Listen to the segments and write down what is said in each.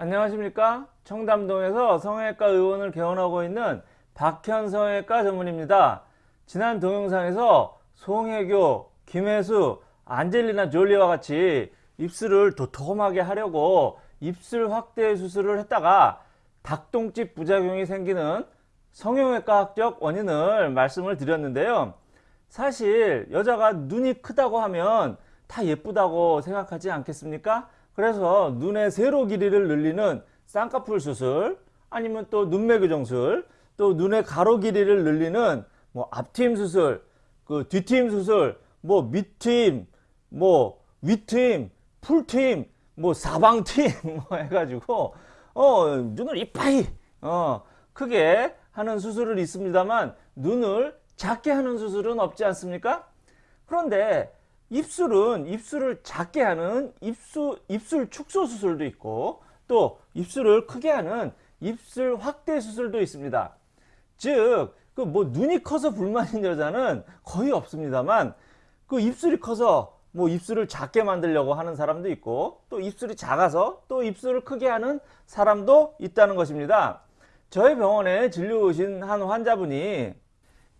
안녕하십니까? 청담동에서 성형외과 의원을 개원하고 있는 박현 성형외과 전문입니다. 지난 동영상에서 송혜교, 김혜수, 안젤리나 졸리와 같이 입술을 도톰하게 하려고 입술 확대 수술을 했다가 닭똥집 부작용이 생기는 성형외과학적 원인을 말씀을 드렸는데요. 사실 여자가 눈이 크다고 하면 다 예쁘다고 생각하지 않겠습니까? 그래서 눈의 세로 길이를 늘리는 쌍꺼풀 수술 아니면 또 눈매 교정술 또 눈의 가로 길이를 늘리는 뭐 앞트임 수술 그 뒤트임 수술 뭐 밑트임 뭐 윗트임 풀트임 뭐 사방트임 뭐 해가지고 어 눈을 이빠이 어 크게 하는 수술을 있습니다만 눈을 작게 하는 수술은 없지 않습니까? 그런데 입술은 입술을 작게 하는 입술, 입술 축소 수술도 있고 또 입술을 크게 하는 입술 확대 수술도 있습니다. 즉, 그 뭐 눈이 커서 불만인 여자는 거의 없습니다만 그 입술이 커서 뭐 입술을 작게 만들려고 하는 사람도 있고 또 입술이 작아서 또 입술을 크게 하는 사람도 있다는 것입니다. 저희 병원에 진료 오신 한 환자분이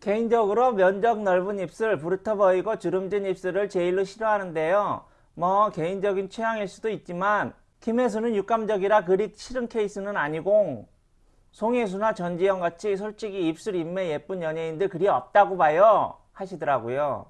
개인적으로 면적 넓은 입술, 부르터 보이고 주름진 입술을 제일로 싫어하는데요. 뭐 개인적인 취향일 수도 있지만 김혜수는 육감적이라 그리 싫은 케이스는 아니고 송혜수나 전지현 같이 솔직히 입술 인매 예쁜 연예인들 그리 없다고 봐요 하시더라고요.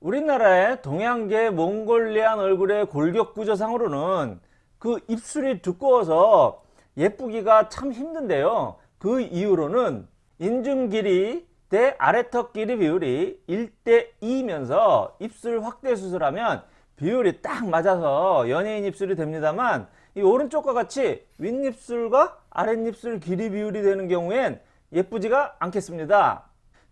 우리나라의 동양계 몽골리안 얼굴의 골격 구조상으로는 그 입술이 두꺼워서 예쁘기가 참 힘든데요. 그 이유로는 인중 길이 대 아래턱 길이 비율이 1대 2이면서 입술 확대 수술하면 비율이 딱 맞아서 연예인 입술이 됩니다만 이 오른쪽과 같이 윗입술과 아랫입술 길이 비율이 되는 경우엔 예쁘지가 않겠습니다.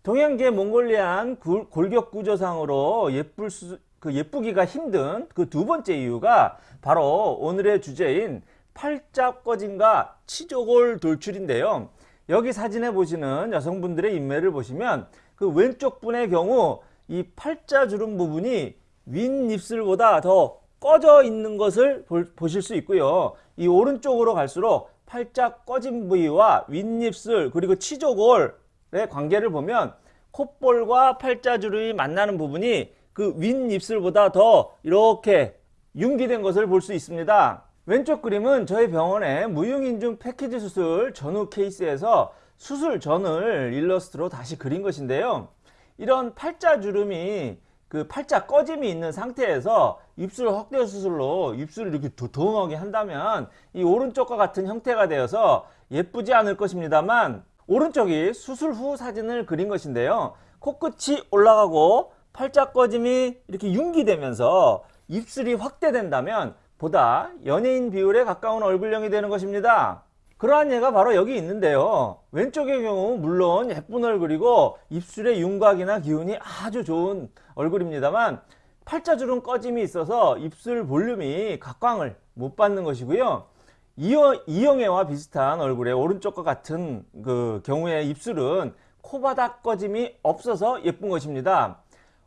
동양계 몽골리안 골격 구조상으로 예쁠 수, 그 예쁘기가 힘든 그 두 번째 이유가 바로 오늘의 주제인 팔자 꺼짐과 치조골 돌출인데요. 여기 사진에 보시는 여성분들의 인매를 보시면 그 왼쪽 분의 경우 이 팔자주름 부분이 윗입술보다 더 꺼져 있는 것을 보 실 수 있고요. 이 오른쪽으로 갈수록 팔자 꺼진 부위와 윗입술 그리고 치조골의 관계를 보면 콧볼과 팔자주름이 만나는 부분이 그 윗입술보다 더 이렇게 융기된 것을 볼 수 있습니다. 왼쪽 그림은 저희 병원의 무용인중 패키지 수술 전후 케이스에서 수술 전을 일러스트로 다시 그린 것인데요. 이런 팔자 주름이 그 팔자 꺼짐이 있는 상태에서 입술 확대 수술로 입술을 이렇게 도톰하게 한다면 이 오른쪽과 같은 형태가 되어서 예쁘지 않을 것입니다만 오른쪽이 수술 후 사진을 그린 것인데요. 코끝이 올라가고 팔자 꺼짐이 이렇게 융기되면서 입술이 확대된다면 보다 연예인 비율에 가까운 얼굴형이 되는 것입니다. 그러한 예가 바로 여기 있는데요. 왼쪽의 경우 물론 예쁜 얼굴이고 입술의 윤곽이나 기운이 아주 좋은 얼굴입니다만 팔자주름 꺼짐이 있어서 입술 볼륨이 각광을 못 받는 것이고요. 이영애와 비슷한 얼굴의 오른쪽과 같은 그 경우의 입술은 코바닥 꺼짐이 없어서 예쁜 것입니다.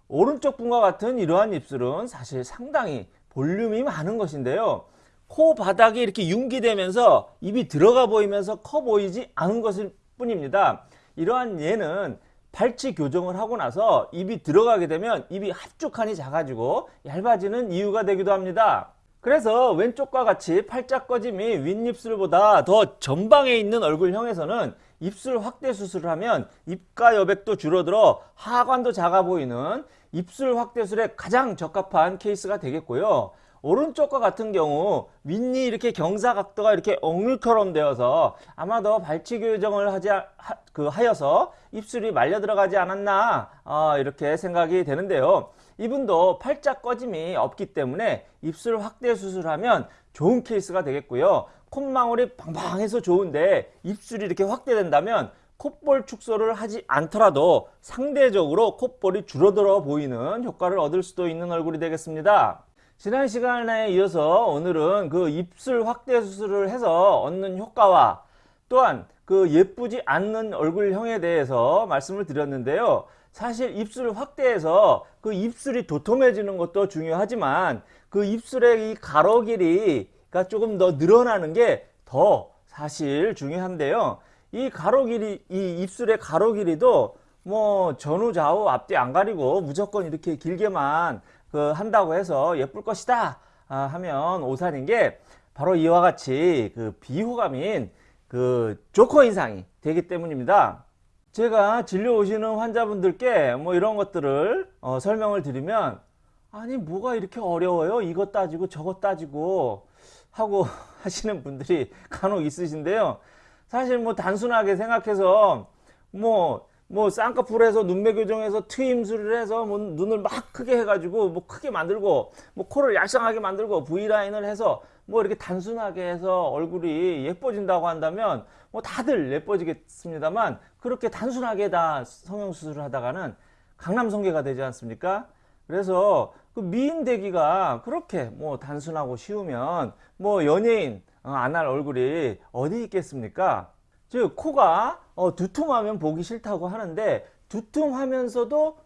오른쪽 분과 같은 이러한 입술은 사실 상당히 볼륨이 많은 것인데요. 코 바닥이 이렇게 융기되면서 입이 들어가 보이면서 커 보이지 않은 것일 뿐입니다. 이러한 예는 발치 교정을 하고 나서 입이 들어가게 되면 입이 합죽하니 작아지고 얇아지는 이유가 되기도 합니다. 그래서 왼쪽과 같이 팔짝 꺼짐이 윗입술보다 더 전방에 있는 얼굴형에서는 입술 확대 수술을 하면 입가 여백도 줄어들어 하관도 작아 보이는 입술 확대술에 가장 적합한 케이스가 되겠고요. 오른쪽과 같은 경우 윗니 이렇게 경사각도가 이렇게 엉울처럼 되어서 아마도 발치 교정을 하지 하, 그 하여서 입술이 말려 들어가지 않았나 어, 이렇게 생각이 되는데요. 이분도 팔자 꺼짐이 없기 때문에 입술 확대 수술하면 좋은 케이스가 되겠고요. 콧망울이 방방해서 좋은데 입술이 이렇게 확대된다면 콧볼 축소를 하지 않더라도 상대적으로 콧볼이 줄어들어 보이는 효과를 얻을 수도 있는 얼굴이 되겠습니다. 지난 시간에 이어서 오늘은 그 입술 확대 수술을 해서 얻는 효과와 또한 그 예쁘지 않는 얼굴형에 대해서 말씀을 드렸는데요. 사실 입술 확대해서 그 입술이 도톰해지는 것도 중요하지만 그 입술의 이 가로 길이가 조금 더 늘어나는 게 더 사실 중요한데요. 이 가로 길이, 이 입술의 가로 길이도 뭐 전후 좌우 앞뒤 안 가리고 무조건 이렇게 길게만 그 한다고 해서 예쁠 것이다 아, 하면 오산인 게 바로 이와 같이 그 비호감인 그 조커 인상이 되기 때문입니다. 제가 진료 오시는 환자분들께 뭐 이런 것들을 어, 설명을 드리면 아니 뭐가 이렇게 어려워요 이것 따지고 저것 따지고 하고 하시는 분들이 간혹 있으신데요 사실 뭐 단순하게 생각해서 뭐뭐 쌍꺼풀에서 눈매 교정해서 트임술을 해서 뭐 눈을 막 크게 해가지고 뭐 크게 만들고 뭐 코를 얄쌍하게 만들고 V라인을 해서 뭐 이렇게 단순하게 해서 얼굴이 예뻐진다고 한다면 뭐 다들 예뻐지겠습니다만 그렇게 단순하게 다 성형수술을 하다가는 강남성계가 되지 않습니까? 그래서 그 미인 되기가 그렇게 뭐 단순하고 쉬우면 뭐 연예인 어, 안할 얼굴이 어디 있겠습니까? 즉 코가 어, 두툼하면 보기 싫다고 하는데 두툼하면서도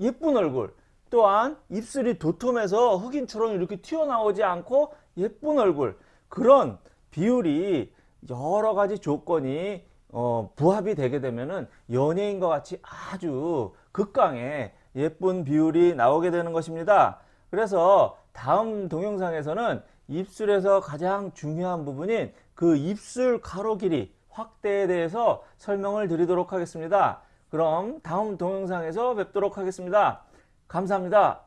예쁜 얼굴 또한 입술이 도톰해서 흑인처럼 이렇게 튀어나오지 않고 예쁜 얼굴 그런 비율이 여러 가지 조건이 어, 부합이 되게 되면은 연예인과 같이 아주 극강의 예쁜 비율이 나오게 되는 것입니다. 그래서 다음 동영상에서는 입술에서 가장 중요한 부분인 그 입술 가로 길이 확대에 대해서 설명을 드리도록 하겠습니다. 그럼 다음 동영상에서 뵙도록 하겠습니다. 감사합니다.